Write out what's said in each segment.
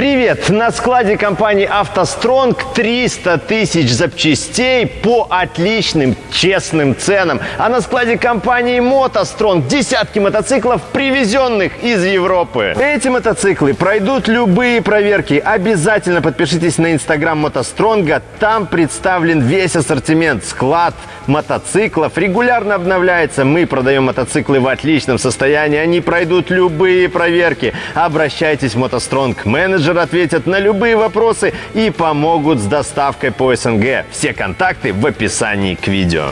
Привет! На складе компании «АвтоСтронг» 300 тысяч запчастей по отличным, честным ценам. А на складе компании «МотоСтронг» десятки мотоциклов, привезенных из Европы. Эти мотоциклы пройдут любые проверки. Обязательно подпишитесь на инстаграм «МотоСтронга». Там представлен весь ассортимент, склад мотоциклов. Регулярно обновляется. Мы продаем мотоциклы в отличном состоянии. Они пройдут любые проверки. Обращайтесь в «МотоСтронг». Менеджер менеджер ответят на любые вопросы и помогут с доставкой по СНГ. Все контакты в описании к видео.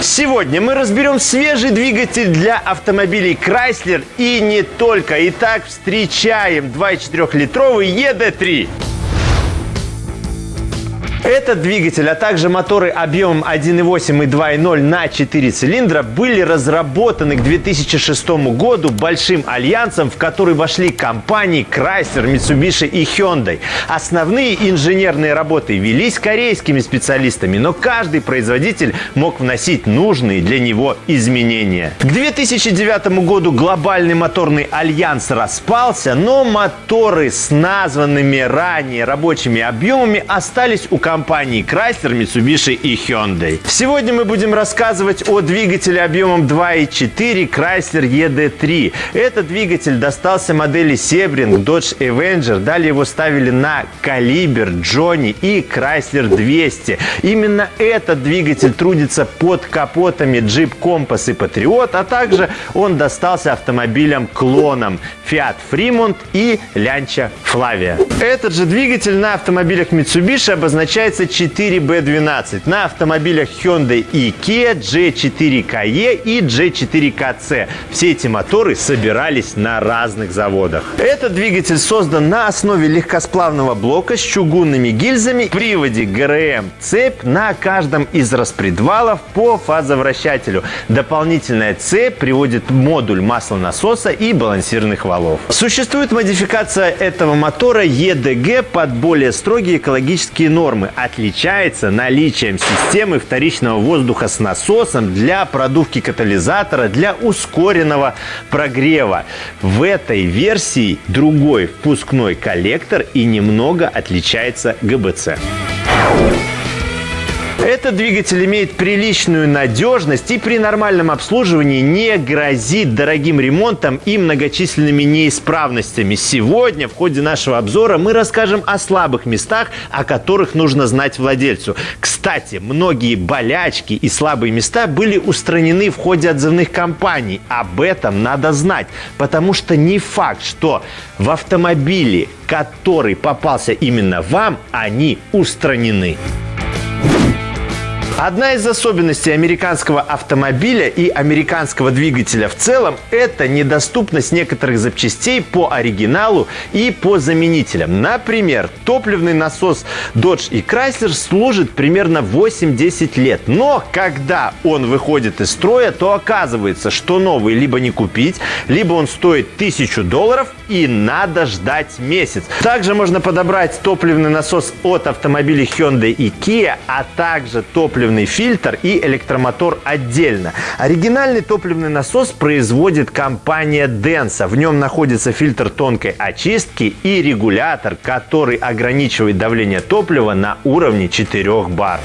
Сегодня мы разберем свежий двигатель для автомобилей Chrysler и не только. Итак, встречаем 2,4-литровый ED3. Этот двигатель, а также моторы объемом 1.8 и 2.0 на 4 цилиндра были разработаны к 2006 году большим альянсом, в который вошли компании Chrysler, Mitsubishi и Hyundai. Основные инженерные работы велись корейскими специалистами, но каждый производитель мог вносить нужные для него изменения. К 2009 году глобальный моторный альянс распался, но моторы с названными ранее рабочими объемами остались у компании компаний Chrysler, Mitsubishi и Hyundai. Сегодня мы будем рассказывать о двигателе объемом 2.4 Chrysler ED3. Этот двигатель достался модели Sebring, Dodge Avenger. Далее его ставили на Caliber, Johnny и Chrysler 200. Именно этот двигатель трудится под капотами Jeep Compass и Patriot, а также он достался автомобилям-клонам Fiat Fremont и Lancia Flavia. Этот же двигатель на автомобилях Mitsubishi обозначает является 4B12 на автомобилях Hyundai и Kia G4KE и G4KC. Все эти моторы собирались на разных заводах. Этот двигатель создан на основе легкосплавного блока с чугунными гильзами, приводе ГРМ, цепь на каждом из распредвалов по фазовращателю. Дополнительная цепь приводит модуль маслонасоса и балансирных валов. Существует модификация этого мотора EDG под более строгие экологические нормы, отличается наличием системы вторичного воздуха с насосом для продувки катализатора для ускоренного прогрева. В этой версии другой впускной коллектор и немного отличается ГБЦ. Этот двигатель имеет приличную надежность и при нормальном обслуживании не грозит дорогим ремонтом и многочисленными неисправностями. Сегодня в ходе нашего обзора мы расскажем о слабых местах, о которых нужно знать владельцу. Кстати, многие болячки и слабые места были устранены в ходе отзывных кампаний. Об этом надо знать, потому что не факт, что в автомобиле, который попался именно вам, они устранены. Одна из особенностей американского автомобиля и американского двигателя в целом – это недоступность некоторых запчастей по оригиналу и по заменителям. Например, топливный насос Dodge и Chrysler служит примерно 8-10 лет. Но когда он выходит из строя, то оказывается, что новый либо не купить, либо он стоит 1000 долларов и надо ждать месяц. Также можно подобрать топливный насос от автомобилей Hyundai и Kia, а также топливный топливный фильтр и электромотор отдельно. Оригинальный топливный насос производит компания Denso. В нем находится фильтр тонкой очистки и регулятор, который ограничивает давление топлива на уровне 4 бар.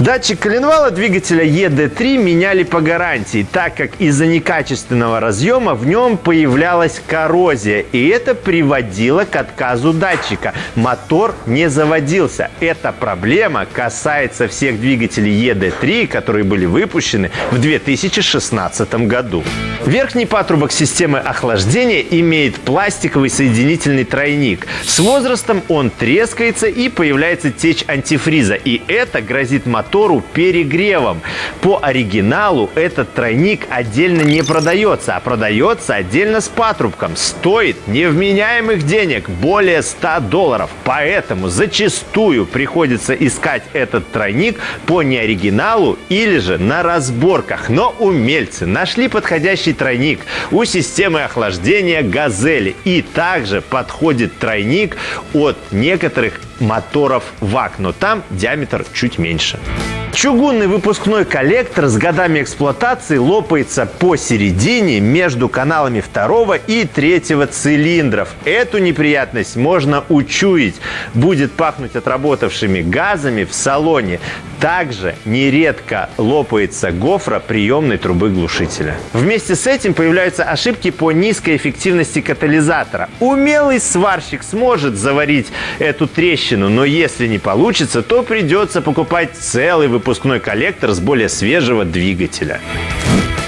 Датчик коленвала двигателя ED3 меняли по гарантии, так как из-за некачественного разъема в нем появлялась коррозия, и это приводило к отказу датчика. Мотор не заводился. Эта проблема касается всех двигателей ED3, которые были выпущены в 2016 году. Верхний патрубок системы охлаждения имеет пластиковый соединительный тройник. С возрастом он трескается и появляется течь антифриза, и это грозит мотору мотору перегревом. По оригиналу этот тройник отдельно не продается, а продается отдельно с патрубком. Стоит невменяемых денег более 100 долларов. Поэтому зачастую приходится искать этот тройник по неоригиналу или же на разборках. Но умельцы нашли подходящий тройник у системы охлаждения «Газели». И также подходит тройник от некоторых моторов ВАК, но там диаметр чуть меньше. Чугунный выпускной коллектор с годами эксплуатации лопается посередине между каналами второго и третьего цилиндров. Эту неприятность можно учуять. Будет пахнуть отработавшими газами в салоне. Также нередко лопается гофра приемной трубы глушителя. Вместе с этим появляются ошибки по низкой эффективности катализатора. Умелый сварщик сможет заварить эту трещину, но если не получится, то придется покупать целый выпускной коллектор с более свежего двигателя.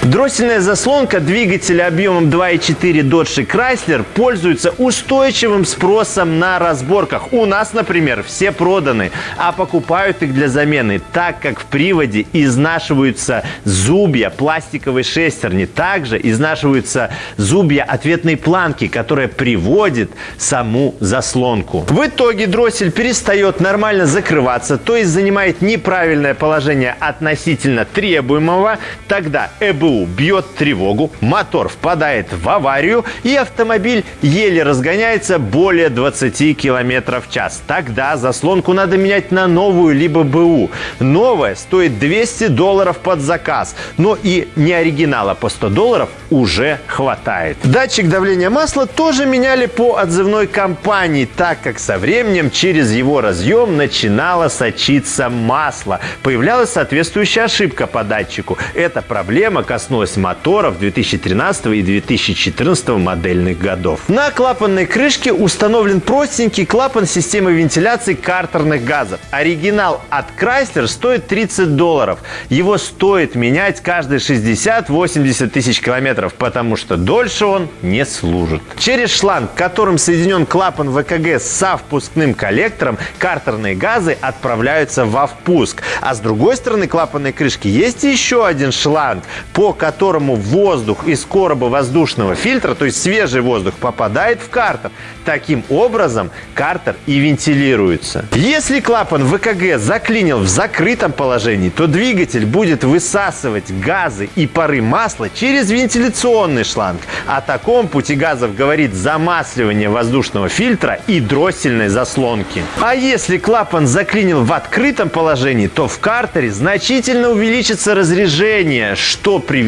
Дроссельная заслонка двигателя объемом 2.4 Dodge Chrysler пользуется устойчивым спросом на разборках. У нас, например, все проданы, а покупают их для замены, так как в приводе изнашиваются зубья пластиковой шестерни. Также изнашиваются зубья ответной планки, которая приводит саму заслонку. В итоге дроссель перестает нормально закрываться, то есть занимает неправильное положение относительно требуемого. Тогда ЭБУ ГБУ бьет тревогу, мотор впадает в аварию и автомобиль еле разгоняется более 20 км в час. Тогда заслонку надо менять на новую либо БУ. Новая стоит 200 долларов под заказ, но и не оригинала по 100 долларов уже хватает. Датчик давления масла тоже меняли по отзывной компании, так как со временем через его разъем начинало сочиться масло. Появлялась соответствующая ошибка по датчику. Эта проблема коснулась моторов 2013 и 2014 модельных годов. На клапанной крышке установлен простенький клапан системы вентиляции картерных газов. Оригинал от Chrysler стоит 30 долларов. Его стоит менять каждые 60-80 тысяч километров, потому что дольше он не служит. Через шланг, которым соединен клапан ВКГ со впускным коллектором, картерные газы отправляются во впуск. А с другой стороны клапанной крышки есть еще один шланг, по которому воздух из короба воздушного фильтра, то есть свежий воздух, попадает в картер. Таким образом, картер и вентилируется. Если клапан ВКГ заклинил в закрытом положении, то двигатель будет высасывать газы и пары масла через вентиляционный шланг. О таком пути газов говорит замасливание воздушного фильтра и дроссельной заслонки. А если клапан заклинил в открытом положении, то в картере значительно увеличится разрежение, что приведет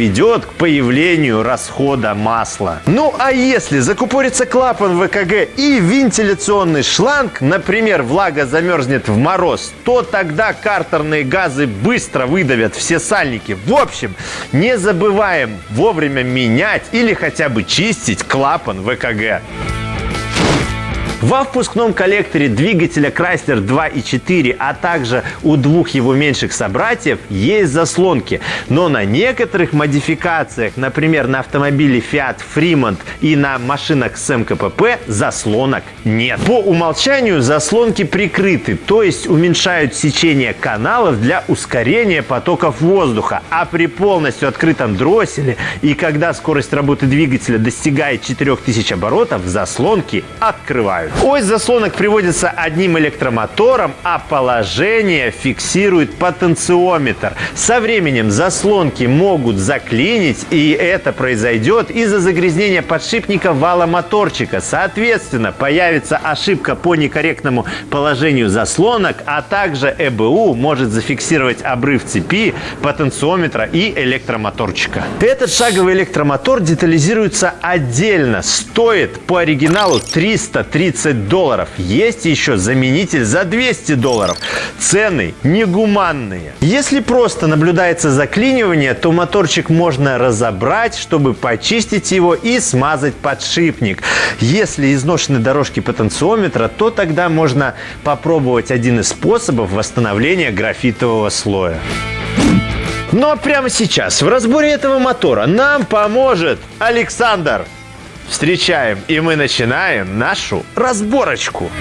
к появлению расхода масла. Ну а если закупорится клапан ВКГ и вентиляционный шланг, например, влага замерзнет в мороз, то тогда картерные газы быстро выдавят все сальники. В общем, не забываем вовремя менять или хотя бы чистить клапан ВКГ. Во впускном коллекторе двигателя Chrysler 2.4, а также у двух его меньших собратьев есть заслонки. Но на некоторых модификациях, например, на автомобиле Fiat Fremont и на машинах с МКПП, заслонок нет. По умолчанию заслонки прикрыты, то есть уменьшают сечение каналов для ускорения потоков воздуха. А при полностью открытом дросселе и когда скорость работы двигателя достигает 4000 оборотов, заслонки открывают. Ось заслонок приводится одним электромотором, а положение фиксирует потенциометр. Со временем заслонки могут заклинить, и это произойдет из-за загрязнения подшипника вала моторчика. Соответственно, появится ошибка по некорректному положению заслонок, а также ЭБУ может зафиксировать обрыв цепи, потенциометра и электромоторчика. Этот шаговый электромотор детализируется отдельно. Стоит по оригиналу 330 30 долларов. Есть еще заменитель за 200 долларов. Цены негуманные. Если просто наблюдается заклинивание, то моторчик можно разобрать, чтобы почистить его и смазать подшипник. Если изношены дорожки потенциометра, то тогда можно попробовать один из способов восстановления графитового слоя. Но прямо сейчас в разборе этого мотора нам поможет Александр. Встречаем, и мы начинаем нашу разборочку.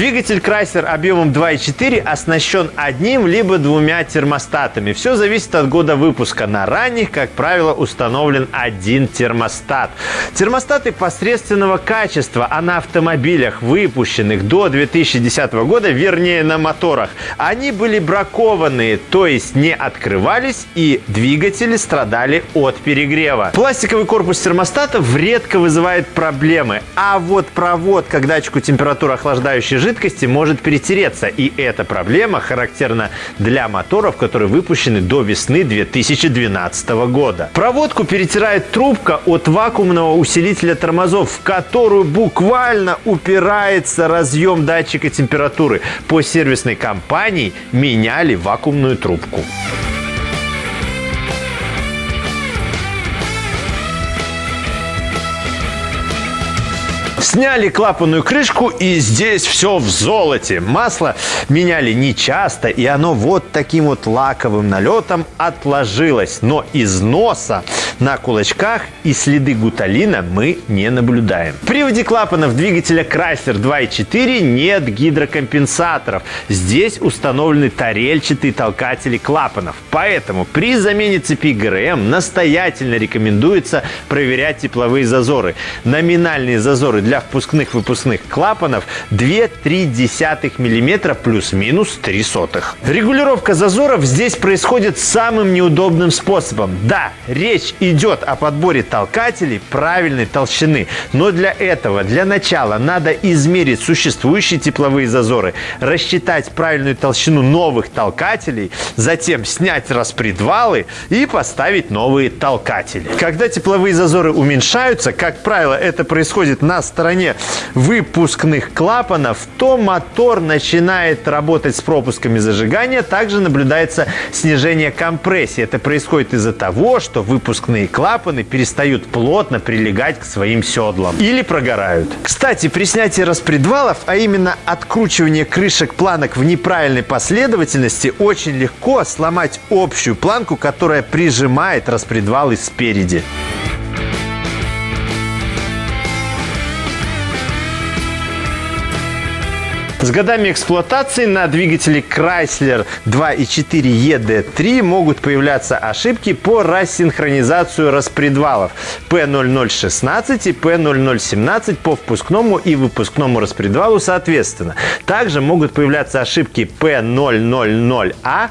Двигатель Chrysler объемом 2.4 оснащен одним либо двумя термостатами. Все зависит от года выпуска. На ранних, как правило, установлен один термостат. Термостаты посредственного качества, а на автомобилях, выпущенных до 2010 года, вернее на моторах, они были бракованные, то есть не открывались и двигатели страдали от перегрева. Пластиковый корпус термостатов редко вызывает проблемы, а вот проводка к датчику температуры охлаждающей жидкости может перетереться, и эта проблема характерна для моторов, которые выпущены до весны 2012 года. Проводку перетирает трубка от вакуумного усилителя тормозов, в которую буквально упирается разъем датчика температуры. По сервисной компании меняли вакуумную трубку. Сняли клапанную крышку и здесь все в золоте. Масло меняли нечасто и оно вот таким вот лаковым налетом отложилось. Но износа на кулачках и следы гуталина мы не наблюдаем. В приводе клапанов двигателя Chrysler 2.4 нет гидрокомпенсаторов. Здесь установлены тарельчатые толкатели клапанов. Поэтому при замене цепи ГРМ настоятельно рекомендуется проверять тепловые зазоры. Номинальные зазоры для впускных выпускных клапанов 2,3 мм плюс-минус 3 сотых. Регулировка зазоров здесь происходит самым неудобным способом. Да, речь идет о подборе толкателей правильной толщины, но для этого, для начала, надо измерить существующие тепловые зазоры, рассчитать правильную толщину новых толкателей, затем снять распредвалы и поставить новые толкатели. Когда тепловые зазоры уменьшаются, как правило, это происходит на стороне выпускных клапанов, то мотор начинает работать с пропусками зажигания. Также наблюдается снижение компрессии. Это происходит из-за того, что выпускные клапаны перестают плотно прилегать к своим седлам или прогорают. Кстати, при снятии распредвалов, а именно откручивание крышек планок в неправильной последовательности, очень легко сломать общую планку, которая прижимает распредвалы спереди. С годами эксплуатации на двигателе Chrysler 2.4 ED3 могут появляться ошибки по рассинхронизацию распредвалов P0016 и P0017 по впускному и выпускному распредвалу соответственно. Также могут появляться ошибки P000A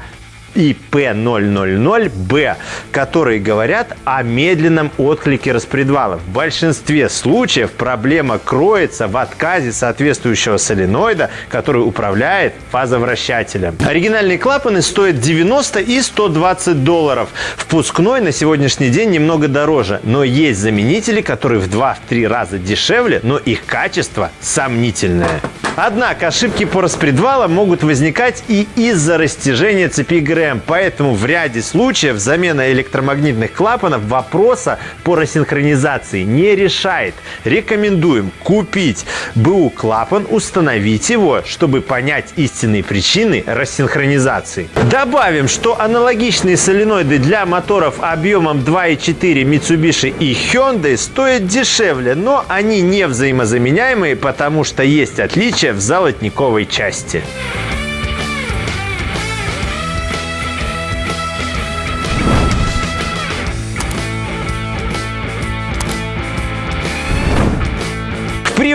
и P000B, которые говорят о медленном отклике распредвала. В большинстве случаев проблема кроется в отказе соответствующего соленоида, который управляет фазовращателем. Оригинальные клапаны стоят 90 и 120 долларов. Впускной на сегодняшний день немного дороже, но есть заменители, которые в 2-3 раза дешевле, но их качество сомнительное. Однако ошибки по распредвалам могут возникать и из-за растяжения цепи ГРМ, поэтому в ряде случаев замена электромагнитных клапанов вопроса по рассинхронизации не решает. Рекомендуем купить БУ клапан, установить его, чтобы понять истинные причины рассинхронизации. Добавим, что аналогичные соленоиды для моторов объемом 2.4 Mitsubishi и Hyundai стоят дешевле, но они не взаимозаменяемые, потому что есть отличия в золотниковой части.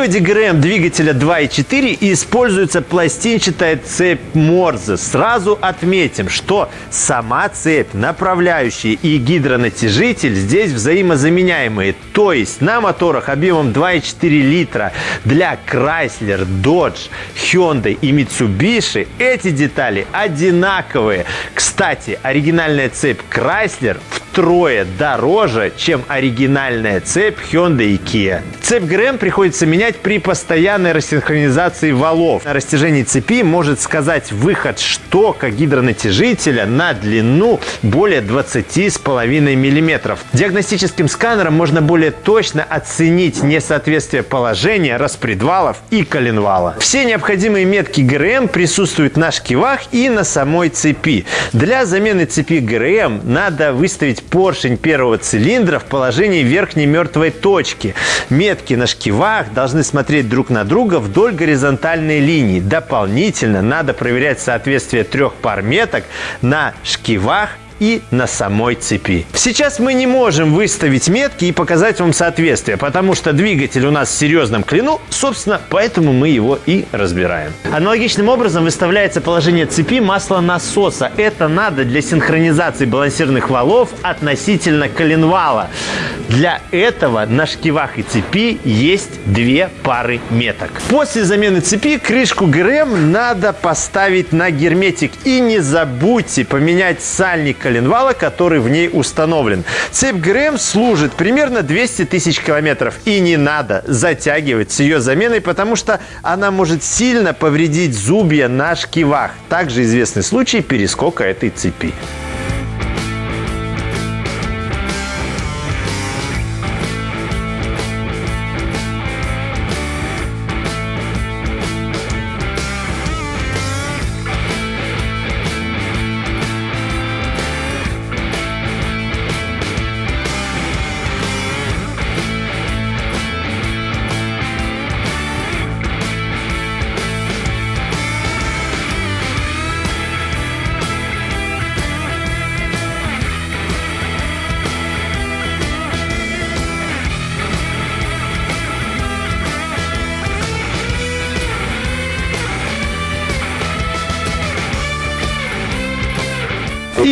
Приводе ГРМ двигателя 2.4 используется пластинчатая цепь Морзе. Сразу отметим, что сама цепь, направляющая и гидронатяжитель здесь взаимозаменяемые. То есть на моторах объемом 2.4 литра для Chrysler, Dodge, Hyundai и Mitsubishi эти детали одинаковые. Кстати, оригинальная цепь Chrysler втрое дороже, чем оригинальная цепь Hyundai Kia. Цепь ГРМ приходится менять при постоянной рассинхронизации валов. На растяжении цепи может сказать выход штока гидронатяжителя на длину более 20,5 мм. Диагностическим сканером можно более точно оценить несоответствие положения распредвалов и коленвала. Все необходимые метки ГРМ присутствуют на шкивах и на самой цепи. Для замены цепи ГРМ надо выставить поршень первого цилиндра в положении верхней мертвой точки. Метки на шкивах должны смотреть друг на друга вдоль горизонтальной линии. Дополнительно надо проверять соответствие трех пар меток на шкивах и на самой цепи. Сейчас мы не можем выставить метки и показать вам соответствие, потому что двигатель у нас в серьезном клину, собственно, поэтому мы его и разбираем. Аналогичным образом выставляется положение цепи масла насоса. Это надо для синхронизации балансирных валов относительно коленвала. Для этого на шкивах и цепи есть две пары меток. После замены цепи крышку ГРМ надо поставить на герметик. И не забудьте поменять сальник коленвала, который в ней установлен. Цепь ГРМ служит примерно 200 тысяч километров. И не надо затягивать с ее заменой, потому что она может сильно повредить зубья на шкивах. Также известный случай перескока этой цепи.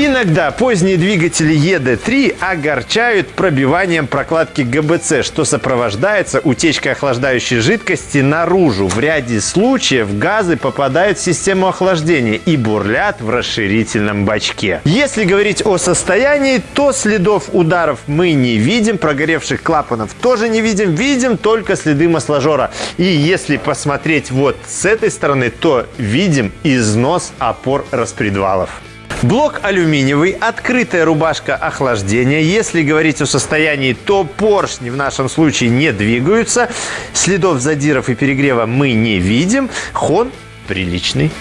Иногда поздние двигатели ЕД-3 огорчают пробиванием прокладки ГБЦ, что сопровождается утечкой охлаждающей жидкости наружу. В ряде случаев газы попадают в систему охлаждения и бурлят в расширительном бачке. Если говорить о состоянии, то следов ударов мы не видим, прогоревших клапанов тоже не видим, видим только следы масложора. И если посмотреть вот с этой стороны, то видим износ опор распредвалов. Блок алюминиевый, открытая рубашка охлаждения. Если говорить о состоянии, то поршни в нашем случае не двигаются. Следов задиров и перегрева мы не видим. Хон приличный.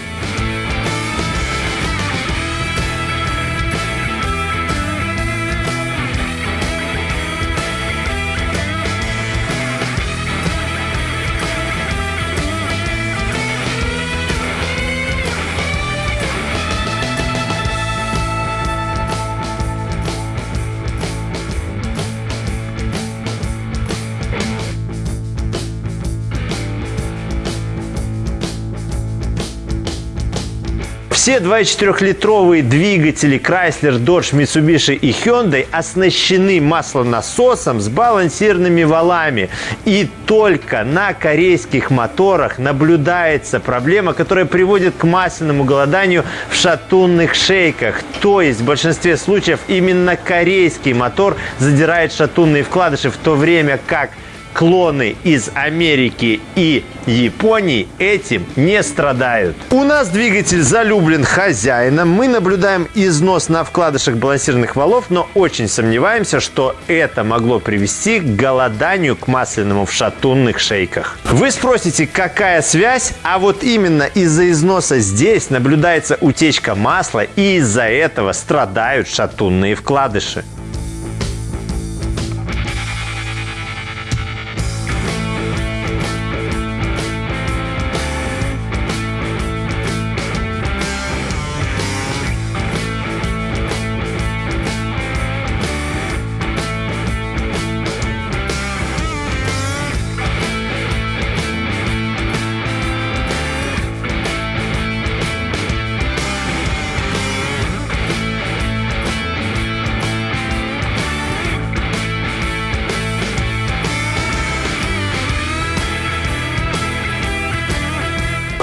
Все 24-литровые двигатели Chrysler, Dodge, Mitsubishi и Hyundai оснащены маслонасосом с балансирными валами. И только на корейских моторах наблюдается проблема, которая приводит к масляному голоданию в шатунных шейках. То есть в большинстве случаев именно корейский мотор задирает шатунные вкладыши, в то время как клоны из Америки и Японии этим не страдают. У нас двигатель залюблен хозяином. Мы наблюдаем износ на вкладышах балансирных валов, но очень сомневаемся, что это могло привести к голоданию к масляному в шатунных шейках. Вы спросите, какая связь? А вот именно из-за износа здесь наблюдается утечка масла и из-за этого страдают шатунные вкладыши.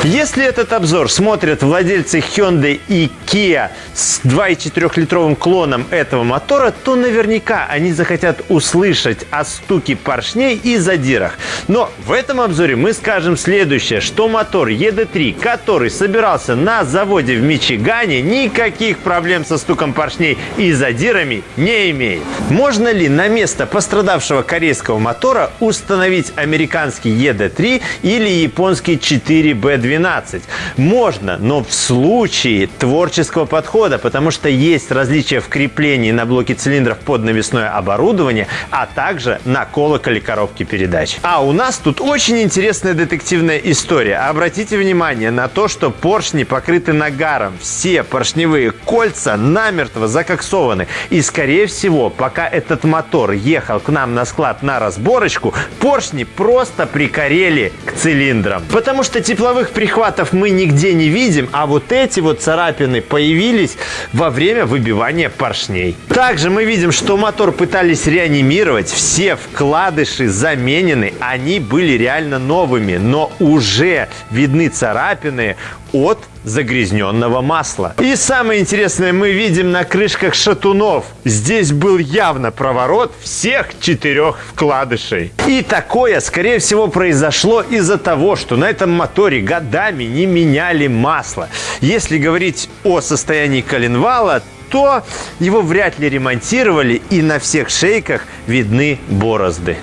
Если этот обзор смотрят владельцы Hyundai и Kia с 2,4-литровым клоном этого мотора, то наверняка они захотят услышать о стуке поршней и задирах. Но в этом обзоре мы скажем следующее, что мотор ED3, который собирался на заводе в Мичигане, никаких проблем со стуком поршней и задирами не имеет. Можно ли на место пострадавшего корейского мотора установить американский ED3 или японский 4B2? 12. Можно, но в случае творческого подхода, потому что есть различия в креплении на блоке цилиндров под навесное оборудование, а также на колоколе коробки передач. А у нас тут очень интересная детективная история. Обратите внимание на то, что поршни покрыты нагаром. Все поршневые кольца намертво закоксованы. И, скорее всего, пока этот мотор ехал к нам на склад на разборочку, поршни просто прикорели к цилиндрам. Потому что тепловых прихватов мы нигде не видим, а вот эти вот царапины появились во время выбивания поршней. Также мы видим, что мотор пытались реанимировать, все вкладыши заменены, они были реально новыми, но уже видны царапины от загрязненного масла. И самое интересное мы видим на крышках шатунов. Здесь был явно проворот всех четырех вкладышей. И такое, скорее всего, произошло из-за того, что на этом моторе годами не меняли масло. Если говорить о состоянии коленвала, то его вряд ли ремонтировали и на всех шейках видны борозды.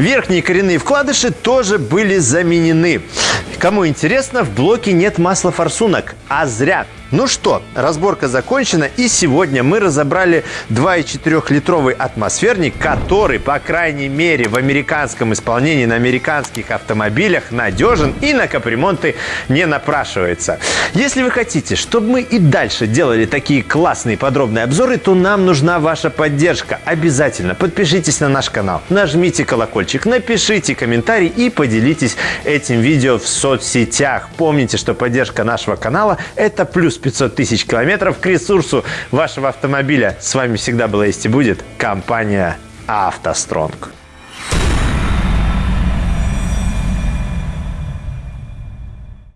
Верхние коренные вкладыши тоже были заменены. Кому интересно, в блоке нет масла форсунок, а зря. Ну что, разборка закончена, и сегодня мы разобрали 2,4-литровый атмосферник, который, по крайней мере, в американском исполнении на американских автомобилях надежен и на капремонты не напрашивается. Если вы хотите, чтобы мы и дальше делали такие классные подробные обзоры, то нам нужна ваша поддержка. Обязательно подпишитесь на наш канал, нажмите колокольчик, напишите комментарий и поделитесь этим видео в соцсетях. Помните, что поддержка нашего канала – это плюс 500 тысяч километров к ресурсу вашего автомобиля. С вами всегда была есть и будет компания «АвтоСтронг».